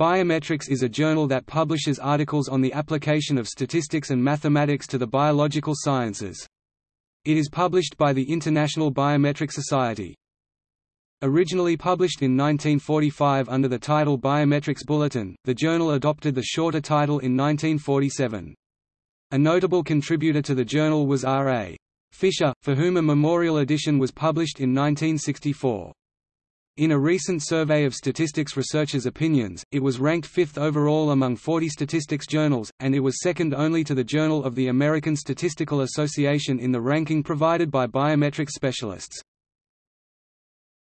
Biometrics is a journal that publishes articles on the application of statistics and mathematics to the biological sciences. It is published by the International Biometric Society. Originally published in 1945 under the title Biometrics Bulletin, the journal adopted the shorter title in 1947. A notable contributor to the journal was R. A. Fisher, for whom a memorial edition was published in 1964. In a recent survey of statistics researchers' opinions, it was ranked fifth overall among 40 statistics journals, and it was second only to the Journal of the American Statistical Association in the ranking provided by biometrics specialists.